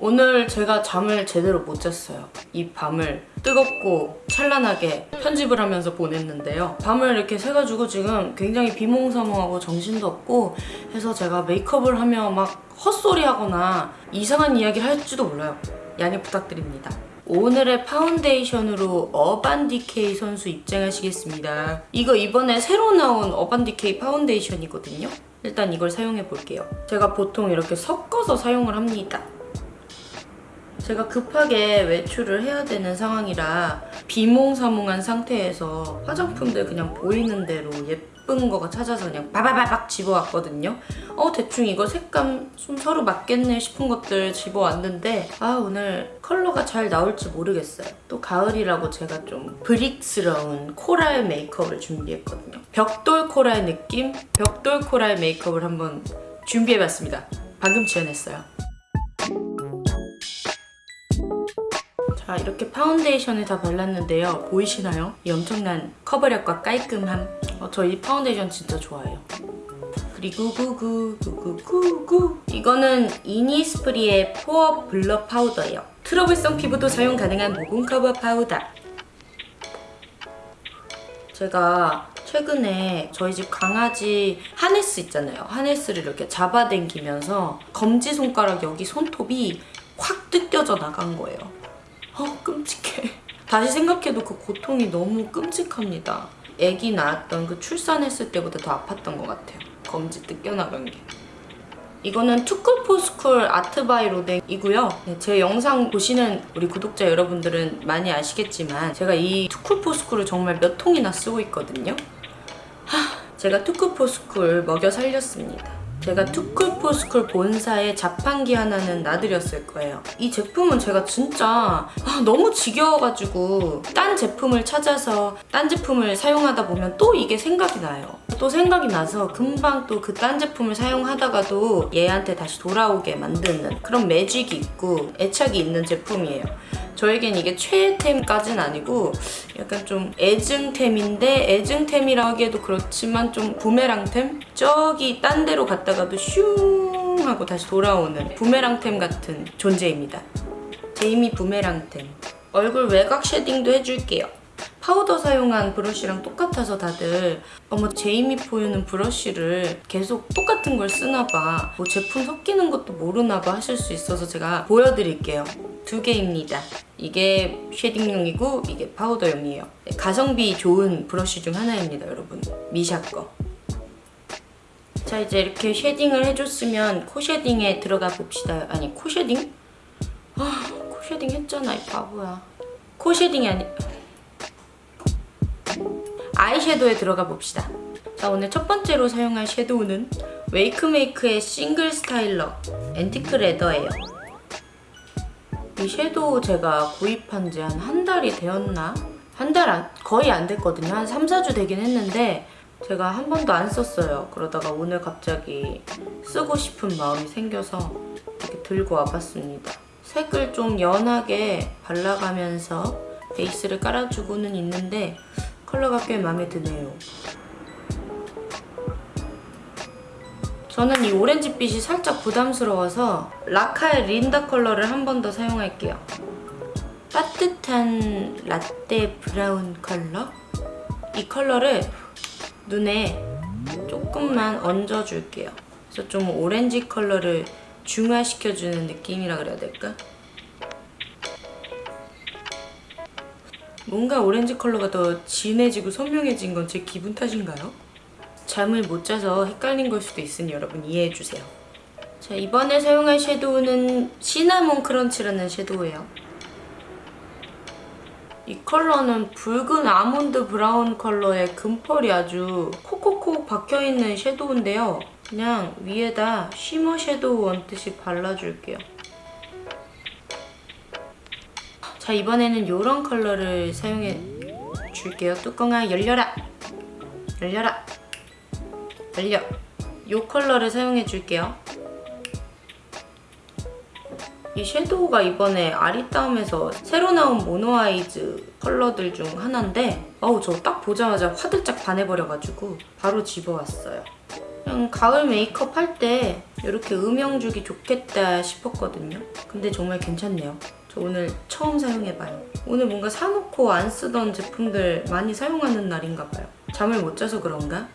오늘 제가 잠을 제대로 못 잤어요. 이 밤을 뜨겁고 찬란하게 편집을 하면서 보냈는데요. 밤을 이렇게 새가지고 지금 굉장히 비몽사몽하고 정신도 없고 해서 제가 메이크업을 하며 막 헛소리 하거나 이상한 이야기를 할지도 몰라요. 양해 부탁드립니다. 오늘의 파운데이션으로 어반디케이 선수 입장하시겠습니다. 이거 이번에 새로 나온 어반디케이 파운데이션이거든요. 일단 이걸 사용해 볼게요. 제가 보통 이렇게 섞어서 사용을 합니다. 제가 급하게 외출을 해야 되는 상황이라 비몽사몽한 상태에서 화장품들 그냥 보이는 대로 예쁜 거가 찾아서 그냥 바바바박 집어왔거든요. 어 대충 이거 색감 좀 서로 맞겠네 싶은 것들 집어왔는데 아 오늘 컬러가 잘 나올지 모르겠어요. 또 가을이라고 제가 좀 브릭스러운 코랄 메이크업을 준비했거든요. 벽돌 코랄 느낌? 벽돌 코랄 메이크업을 한번 준비해봤습니다. 방금 지어냈어요. 자 이렇게 파운데이션을 다 발랐는데요 보이시나요? 이 엄청난 커버력과 깔끔함 어, 저 이 파운데이션 진짜 좋아해요 그리고 구구 구구구구 이거는 이니스프리의 포어 블러 파우더예요 트러블성 피부도 사용 가능한 모공 커버 파우더 제가 최근에 저희 집 강아지 하네스 있잖아요. 하네스를 이렇게 잡아당기면서 검지손가락 여기 손톱이 확 뜯겨져 나간 거예요. 어 끔찍해. 다시 생각해도 그 고통이 너무 끔찍합니다. 아기 낳았던 그 출산했을 때보다 더 아팠던 것 같아요. 검지 뜯겨나간 게. 이거는 투쿨포스쿨 아트바이 로댕이고요. 네, 제 영상 보시는 우리 구독자 여러분들은 많이 아시겠지만 제가 이 투쿨포스쿨을 정말 몇 통이나 쓰고 있거든요. 하, 제가 투쿨포스쿨 먹여 살렸습니다. 제가 투쿨포스쿨 본사에 자판기 하나는 놔드렸을 거예요. 이 제품은 제가 진짜 아, 너무 지겨워가지고 딴 제품을 찾아서 딴 제품을 사용하다 보면 또 이게 생각이 나요. 또 생각이 나서 금방 또 그 딴 제품을 사용하다가도 얘한테 다시 돌아오게 만드는 그런 매직이 있고 애착이 있는 제품이에요. 저에겐 이게 최애템까진 아니고 약간 좀 애증템인데 애증템이라 하기에도 그렇지만 좀 부메랑템? 저기 딴 데로 갔다가도 슝 하고 다시 돌아오는 부메랑템 같은 존재입니다. 제이미 부메랑템. 얼굴 외곽 쉐딩도 해줄게요. 파우더 사용한 브러쉬랑 똑같아서 다들 어머 제이미 포유는 브러쉬를 계속 똑같은 걸 쓰나봐. 뭐 제품 섞이는 것도 모르나봐 하실 수 있어서 제가 보여드릴게요. 두 개입니다. 이게 쉐딩용이고 이게 파우더용이에요. 네, 가성비 좋은 브러쉬 중 하나입니다 여러분. 미샤 거. 자 이제 이렇게 쉐딩을 해줬으면 코 쉐딩에 들어가 봅시다. 아니 코 쉐딩? 아 코 shading 했잖아 이 바보야. 코 shading이 아니 아이섀도우에 들어가 봅시다. 자 오늘 첫 번째로 사용할 섀도우는 웨이크메이크의 싱글 스타일러 앤티크 레더예요. 이 섀도우 제가 구입한 지 한 한 달이 되었나? 한달 거의 안 됐거든요. 한 3, 4주 되긴 했는데 제가 한 번도 안 썼어요. 그러다가 오늘 갑자기 쓰고 싶은 마음이 생겨서 이렇게 들고 와봤습니다. 색을 좀 연하게 발라가면서 베이스를 깔아주고는 있는데 컬러가 꽤 마음에 드네요. 저는 이 오렌지빛이 살짝 부담스러워서 라카의 린다 컬러를 한 번 더 사용할게요. 따뜻한 라떼 브라운 컬러? 이 컬러를 눈에 조금만 얹어줄게요. 그래서 좀 오렌지 컬러를 중화시켜주는 느낌이라 그래야 될까? 뭔가 오렌지 컬러가 더 진해지고 선명해진 건 제 기분 탓인가요? 잠을 못 자서 헷갈린 걸 수도 있으니 여러분 이해해주세요. 자 이번에 사용할 섀도우는 시나몬 크런치라는 섀도우예요. 이 컬러는 붉은 아몬드 브라운 컬러의 금펄이 아주 콕콕콕 박혀있는 섀도우인데요. 그냥 위에다 shimmer 섀도우 얹듯이 발라줄게요. 자 이번에는 이런 컬러를 사용해 줄게요. 뚜껑아 열려라. 열려라. 달려! 이 컬러를 사용해 줄게요. 이 섀도우가 이번에 아리따움에서 새로 나온 모노아이즈 컬러들 중 하나인데 어우 저 딱 보자마자 화들짝 반해버려가지고 바로 집어왔어요. 그냥 가을 메이크업 할 때 이렇게 음영 주기 좋겠다 싶었거든요. 근데 정말 괜찮네요. 저 오늘 처음 사용해봐요. 오늘 뭔가 사놓고 안 쓰던 제품들 많이 사용하는 날인가 봐요. 잠을 못 자서 그런가?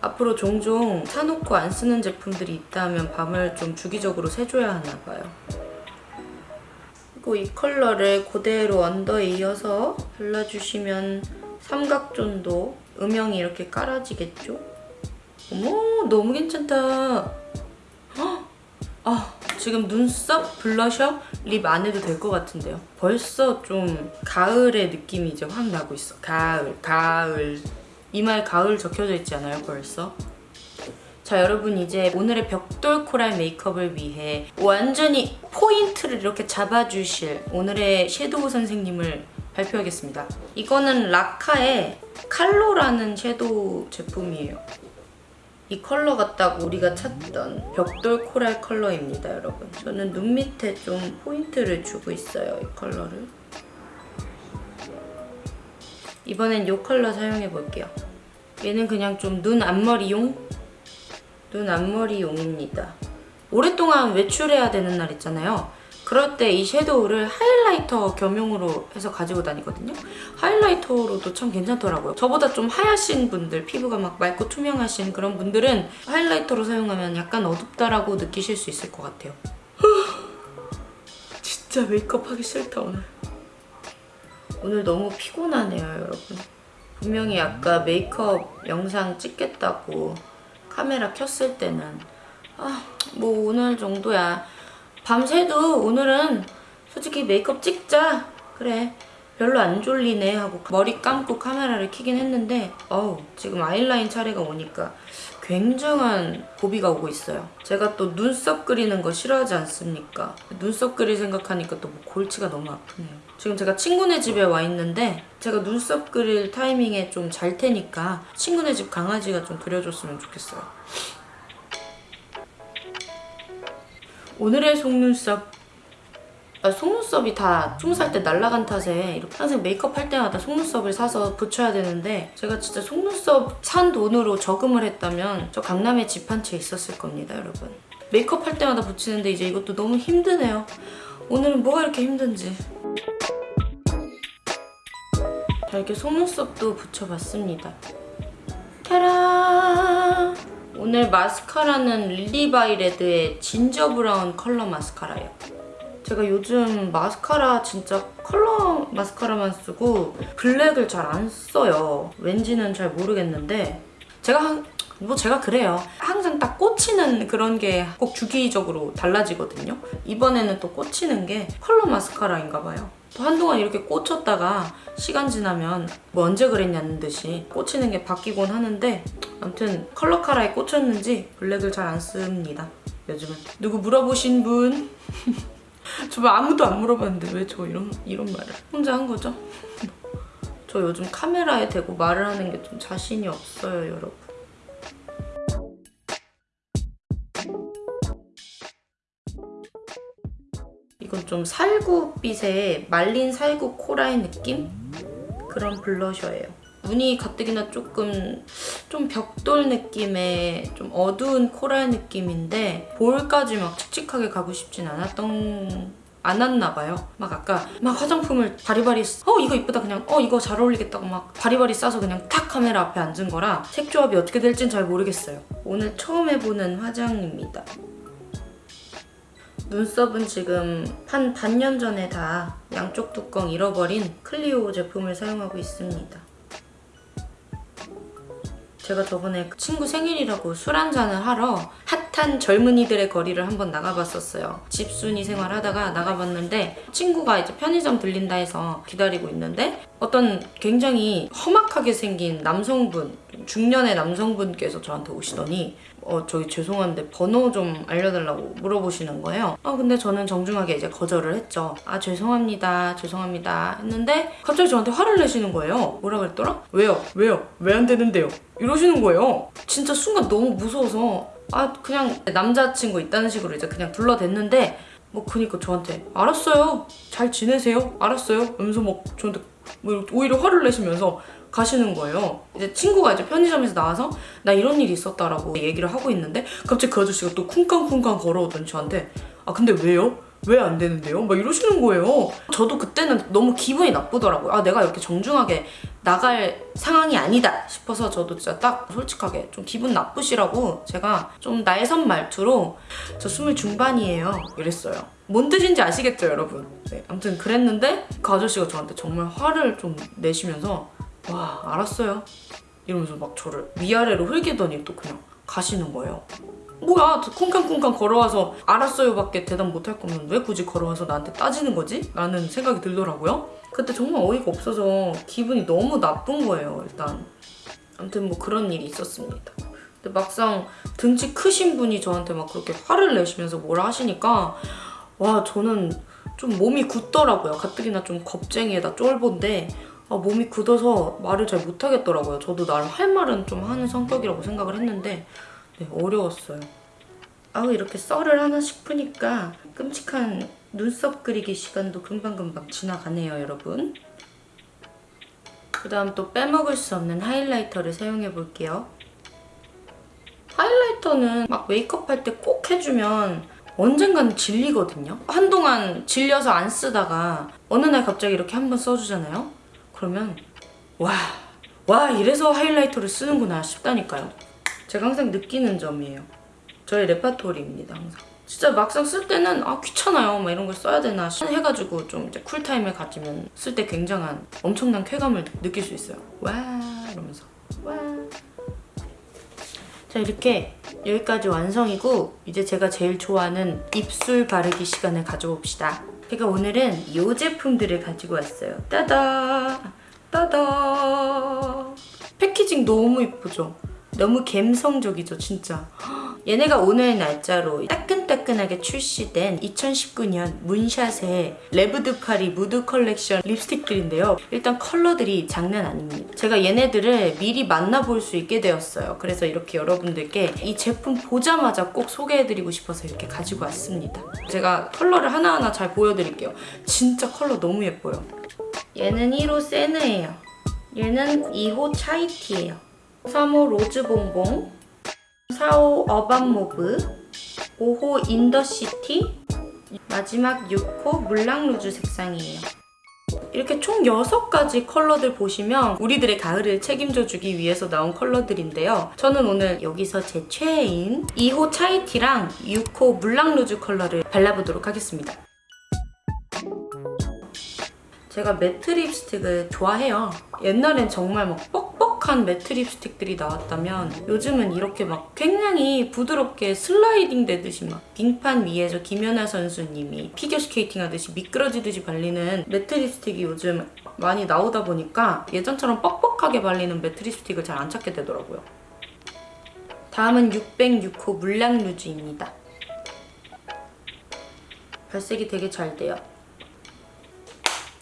앞으로 종종 사놓고 안 쓰는 제품들이 있다면 밤을 좀 주기적으로 새줘야 하나 봐요. 그리고 이 컬러를 그대로 under에 이어서 발라주시면 삼각존도 음영이 이렇게 깔아지겠죠? 어머 너무 괜찮다. 헉! 아 지금 눈썹, 블러셔, lip 안 해도 될 것 같은데요. 벌써 좀 가을의 느낌이 이제 확 나고 있어. 가을, 가을. 이마에 가을 적혀져 있지 않아요 벌써? 자 여러분 이제 오늘의 벽돌 코랄 메이크업을 위해 완전히 포인트를 이렇게 잡아주실 오늘의 섀도우 선생님을 발표하겠습니다. 이거는 라카의 칼로라는 섀도우 제품이에요. 이 컬러가 딱 우리가 찾던 벽돌 코랄 컬러입니다 여러분. 저는 눈 밑에 좀 포인트를 주고 있어요 이 컬러를. 이번엔 이 컬러 사용해 볼게요. 얘는 그냥 좀 눈 앞머리용? 눈 앞머리용입니다. 오랫동안 외출해야 되는 날 있잖아요. 그럴 때 이 섀도우를 하이라이터 겸용으로 해서 가지고 다니거든요. 하이라이터로도 참 괜찮더라고요. 저보다 좀 하얗신 분들, 피부가 막 맑고 투명하신 그런 분들은 하이라이터로 사용하면 약간 어둡다라고 느끼실 수 있을 것 같아요. 진짜 메이크업 하기 싫다 오늘. 오늘 너무 피곤하네요 여러분. 분명히 아까 메이크업 영상 찍겠다고 카메라 켰을 때는 아 뭐 오늘 정도야 밤새도 오늘은 솔직히 메이크업 찍자. 그래. 별로 안 졸리네 하고 머리 감고 카메라를 켜긴 했는데 어우 지금 아이라인 차례가 오니까 굉장한 고비가 오고 있어요. 제가 또 눈썹 그리는 거 싫어하지 않습니까? 눈썹 그릴 생각하니까 또 뭐 골치가 너무 아프네요. 지금 제가 친구네 집에 와 있는데 제가 눈썹 그릴 타이밍에 좀 잘 테니까 친구네 집 강아지가 좀 그려줬으면 좋겠어요 오늘의 속눈썹. 아, 속눈썹이 다 20살 때 날라간 탓에 이렇게 항상 메이크업 할 때마다 속눈썹을 사서 붙여야 되는데 제가 진짜 속눈썹 산 돈으로 저금을 했다면 저 강남에 집 한 채 있었을 겁니다 여러분. 메이크업 할 때마다 붙이는데 이제 이것도 너무 힘드네요. 오늘은 뭐가 이렇게 힘든지. 자 이렇게 속눈썹도 붙여봤습니다. 타라 오늘 마스카라는 릴리바이 레드의 진저 브라운 컬러 마스카라예요 제가 요즘 마스카라 진짜 컬러 마스카라만 쓰고 블랙을 잘 안 써요. 왠지는 잘 모르겠는데 제가 한, 뭐 제가 그래요. 항상 딱 꽂히는 그런 게 꼭 주기적으로 달라지거든요. 이번에는 또 꽂히는 게 컬러 마스카라인가 봐요. 또 한동안 이렇게 꽂혔다가 시간 지나면 뭐 언제 그랬냐는 듯이 꽂히는 게 바뀌곤 하는데 아무튼 컬러 카라에 꽂혔는지 블랙을 잘 안 씁니다. 요즘은. 누구 물어보신 분? 저말 아무도 안 물어봤는데 왜 저 이런 이런 말을 혼자 한 거죠? 저 요즘 카메라에 대고 말을 하는 게 좀 자신이 없어요, 여러분. 이건 좀 살구빛의 말린 살구 코라의 느낌? 그런 블러셔예요. 무늬 가뜩이나 조금 좀 벽돌 느낌의 좀 어두운 코랄 느낌인데 볼까지 막 칙칙하게 가고 싶진 않았던 않았나 봐요. 막 아까 막 화장품을 바리바리 어 이거 이쁘다 그냥 어 이거 잘 어울리겠다고 막 바리바리 싸서 그냥 탁 카메라 앞에 앉은 거라 색 조합이 어떻게 될진 잘 모르겠어요. 오늘 처음 해보는 화장입니다. 눈썹은 지금 한 반년 전에 다 양쪽 뚜껑 잃어버린 클리오 제품을 사용하고 있습니다. 제가 저번에 친구 생일이라고 술 한잔을 하러 핫한 젊은이들의 거리를 한번 나가봤었어요. 집순이 생활하다가 나가봤는데 친구가 이제 편의점 들린다 해서 기다리고 있는데 어떤 굉장히 험악하게 생긴 남성분, 중년의 남성분께서 저한테 오시더니 어, 저기 죄송한데 번호 좀 알려달라고 물어보시는 거예요. 아, 근데 저는 정중하게 이제 거절을 했죠. 아, 죄송합니다. 죄송합니다. 했는데 갑자기 저한테 화를 내시는 거예요. 뭐라 그랬더라? 왜요? 왜요? 왜 안 되는데요? 이러시는 거예요. 진짜 순간 너무 무서워서 아, 그냥 남자친구 있다는 식으로 이제 그냥 불러댔는데 뭐 그니까 저한테 알았어요. 잘 지내세요. 알았어요. 이러면서 막 저한테 뭐 오히려 화를 내시면서 가시는 거예요. 이제 친구가 이제 편의점에서 나와서 나 이런 일이 있었다라고 얘기를 하고 있는데 갑자기 그 아저씨가 또 쿵쾅쿵쾅 걸어오더니 저한테 아 근데 왜요? 왜 안 되는데요? 막 이러시는 거예요. 저도 그때는 너무 기분이 나쁘더라고요. 아 내가 이렇게 정중하게 나갈 상황이 아니다 싶어서 저도 진짜 딱 솔직하게 좀 기분 나쁘시라고 제가 좀 날선 말투로 저 스물 중반이에요 이랬어요. 뭔 뜻인지 아시겠죠 여러분? 네, 아무튼 그랬는데 그 아저씨가 저한테 정말 화를 좀 내시면서 와 알았어요 이러면서 막 저를 위아래로 흘기더니 또 그냥 가시는 거예요. 뭐야 쿵쾅쿵쾅 걸어와서 알았어요 밖에 대답 못할 거면 왜 굳이 걸어와서 나한테 따지는 거지? 라는 생각이 들더라고요. 그때 정말 어이가 없어서 기분이 너무 나쁜 거예요 일단. 아무튼 뭐 그런 일이 있었습니다. 근데 막상 등치 크신 분이 저한테 막 그렇게 화를 내시면서 뭐라 하시니까 와 저는 좀 몸이 굳더라고요. 가뜩이나 좀 겁쟁이에다 쫄보인데 아, 몸이 굳어서 말을 잘 못하겠더라고요. 저도 나름 할 말은 좀 하는 성격이라고 생각을 했는데 네, 어려웠어요. 아우 이렇게 썰을 하나 싶으니까 끔찍한 눈썹 그리기 시간도 금방금방 지나가네요 여러분. 그 다음 또 빼먹을 수 없는 하이라이터를 사용해 볼게요. 하이라이터는 막 메이크업 할 때 꼭 해주면 언젠간 질리거든요. 한동안 질려서 안 쓰다가 어느 날 갑자기 이렇게 한번 써주잖아요. 그러면 와, 와 이래서 하이라이터를 쓰는구나 싶다니까요. 제가 항상 느끼는 점이에요. 저의 레파토리입니다 항상. 진짜 막상 쓸 때는 아 귀찮아요 막 이런 걸 써야 되나 해가지고 좀 이제 쿨타임을 가지면 쓸 때 굉장한 엄청난 쾌감을 느낄 수 있어요. 와 이러면서 와. 자 이렇게 여기까지 완성이고 이제 제가 제일 좋아하는 입술 바르기 시간을 가져봅시다. 제가 오늘은 이 제품들을 가지고 왔어요. 따다 따다 packaging 너무 이쁘죠? 너무 감성적이죠 진짜. 얘네가 오늘 날짜로 따끈따끈하게 출시된 2019년 문샷의 레브드 파리 무드 컬렉션 립스틱들인데요. 일단 컬러들이 장난 아닙니다. 제가 얘네들을 미리 만나볼 수 있게 되었어요. 그래서 이렇게 여러분들께 이 제품 보자마자 꼭 소개해드리고 싶어서 이렇게 가지고 왔습니다. 제가 컬러를 하나하나 잘 보여드릴게요. 진짜 컬러 너무 예뻐요. 얘는 1호 세느예요. 얘는 2호 차이티예요 3호 로즈봉봉 4호 어반모브 5호 인더시티 마지막 6호 물랑루즈 색상이에요. 이렇게 총 6가지 컬러들 보시면 우리들의 가을을 책임져주기 위해서 나온 컬러들인데요. 저는 오늘 여기서 제 최애인 2호 차이티랑 6호 물랑루즈 컬러를 발라보도록 하겠습니다. 제가 매트 립스틱을 좋아해요. 옛날엔 정말 막 뻑 뻑한 매트 립스틱들이 나왔다면 요즘은 이렇게 막 굉장히 부드럽게 슬라이딩 되듯이 막 빙판 위에서 김연아 선수님이 피겨스케이팅 하듯이 미끄러지듯이 발리는 매트 립스틱이 요즘 많이 나오다 보니까 예전처럼 뻑뻑하게 발리는 매트 립스틱을 잘 안 찾게 되더라고요. 다음은 6호 물랑루즈입니다. 발색이 되게 잘 돼요.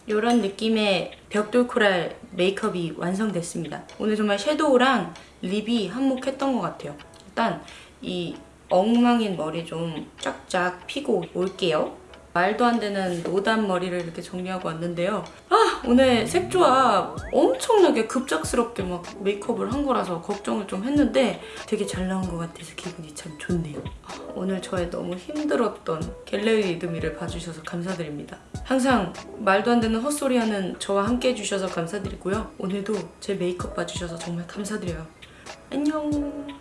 이런 느낌의 벽돌 코랄 메이크업이 완성됐습니다. 오늘 정말 섀도우랑 립이 한몫했던 것 같아요. 일단 이 엉망인 머리 좀 쫙쫙 피고 올게요. 말도 안 되는 노단 머리를 이렇게 정리하고 왔는데요. 아 오늘 색조합 엄청나게 급작스럽게 막 메이크업을 한 거라서 걱정을 좀 했는데 되게 잘 나온 것 같아서 기분이 참 좋네요. 아, 오늘 저의 너무 힘들었던 갤러리 리드미를 봐주셔서 감사드립니다. 항상 말도 안 되는 헛소리하는 저와 함께 해주셔서 감사드리고요. 오늘도 제 메이크업 봐주셔서 정말 감사드려요. 안녕.